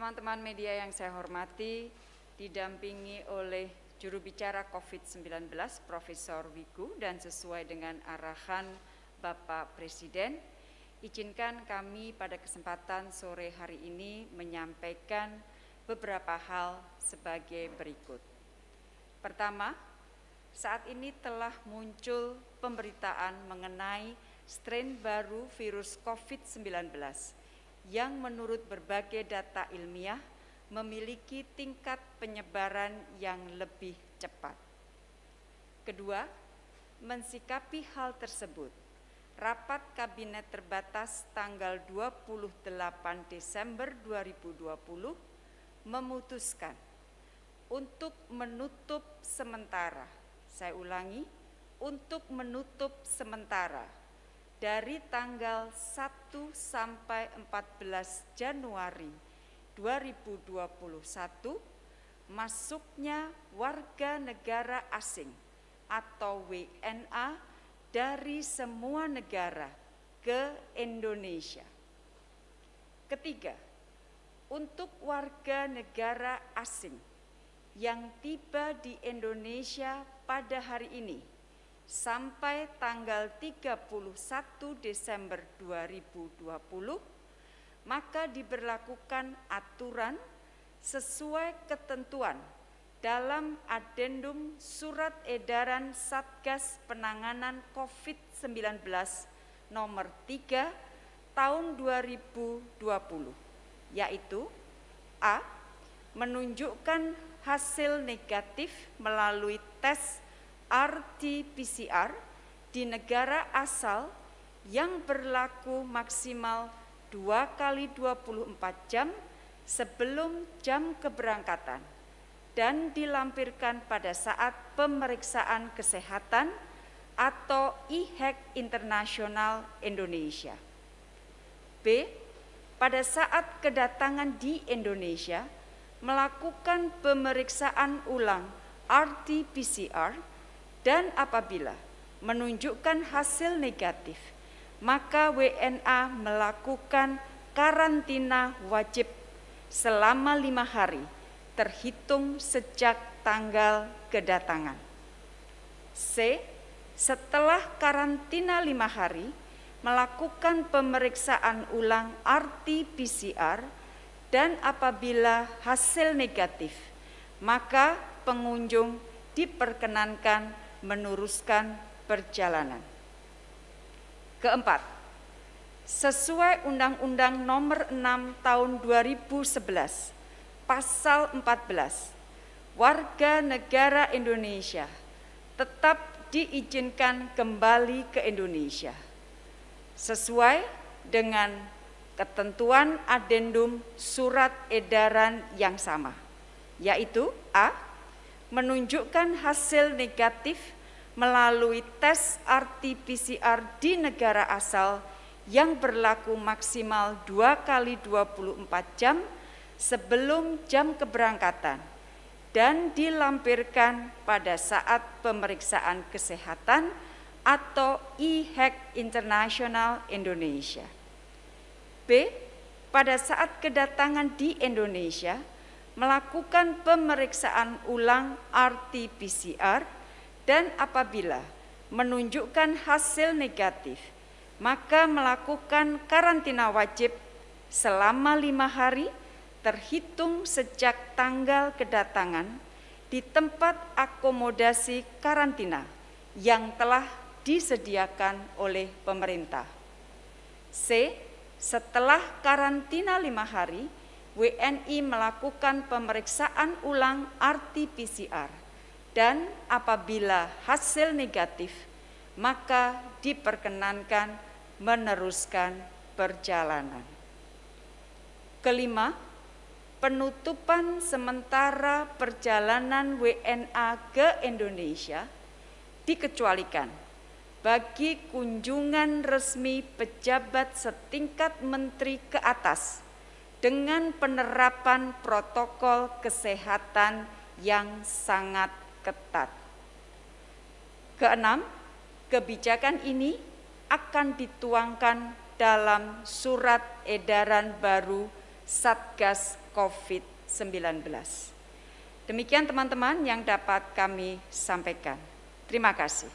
Teman-teman media yang saya hormati, didampingi oleh juru bicara COVID-19 Profesor Wiku dan sesuai dengan arahan Bapak Presiden, izinkan kami pada kesempatan sore hari ini menyampaikan beberapa hal sebagai berikut. Pertama, saat ini telah muncul pemberitaan mengenai strain baru virus COVID-19 yang menurut berbagai data ilmiah memiliki tingkat penyebaran yang lebih cepat. Kedua, mensikapi hal tersebut, rapat kabinet terbatas tanggal 28 Desember 2020 memutuskan untuk menutup sementara, saya ulangi, untuk menutup sementara dari tanggal 1 sampai 14 Januari 2021 masuknya warga negara asing atau WNA dari semua negara ke Indonesia. Ketiga, untuk warga negara asing yang tiba di Indonesia pada hari ini sampai tanggal 31 Desember 2020, maka diberlakukan aturan sesuai ketentuan dalam adendum surat edaran Satgas Penanganan COVID-19 nomor 3 tahun 2020, yaitu A. Menunjukkan hasil negatif melalui tes RT-PCR di negara asal yang berlaku maksimal 2 kali 24 jam sebelum jam keberangkatan dan dilampirkan pada saat pemeriksaan kesehatan atau IHEC Internasional Indonesia. B. Pada saat kedatangan di Indonesia, melakukan pemeriksaan ulang RT-PCR dan apabila menunjukkan hasil negatif, maka WNA melakukan karantina wajib selama lima hari terhitung sejak tanggal kedatangan. C. Setelah karantina lima hari, melakukan pemeriksaan ulang RT-PCR dan apabila hasil negatif, maka pengunjung diperkenankan meneruskan perjalanan. Keempat, sesuai Undang-Undang Nomor 6 Tahun 2011, Pasal 14, warga negara Indonesia tetap diizinkan kembali ke Indonesia sesuai dengan ketentuan adendum surat edaran yang sama, yaitu A menunjukkan hasil negatif melalui tes RT-PCR di negara asal yang berlaku maksimal 2 kali 24 jam sebelum jam keberangkatan dan dilampirkan pada saat pemeriksaan kesehatan atau IHEC Internasional Indonesia. B. Pada saat kedatangan di Indonesia, melakukan pemeriksaan ulang RT-PCR dan apabila menunjukkan hasil negatif, maka melakukan karantina wajib selama lima hari terhitung sejak tanggal kedatangan di tempat akomodasi karantina yang telah disediakan oleh pemerintah. C. Setelah karantina lima hari, WNI melakukan pemeriksaan ulang RT-PCR dan apabila hasil negatif, maka diperkenankan meneruskan perjalanan. Kelima, penutupan sementara perjalanan WNA ke Indonesia dikecualikan bagi kunjungan resmi pejabat setingkat menteri ke atas dengan penerapan protokol kesehatan yang sangat ketat. Keenam, kebijakan ini akan dituangkan dalam surat edaran baru Satgas COVID-19. Demikian teman-teman yang dapat kami sampaikan. Terima kasih.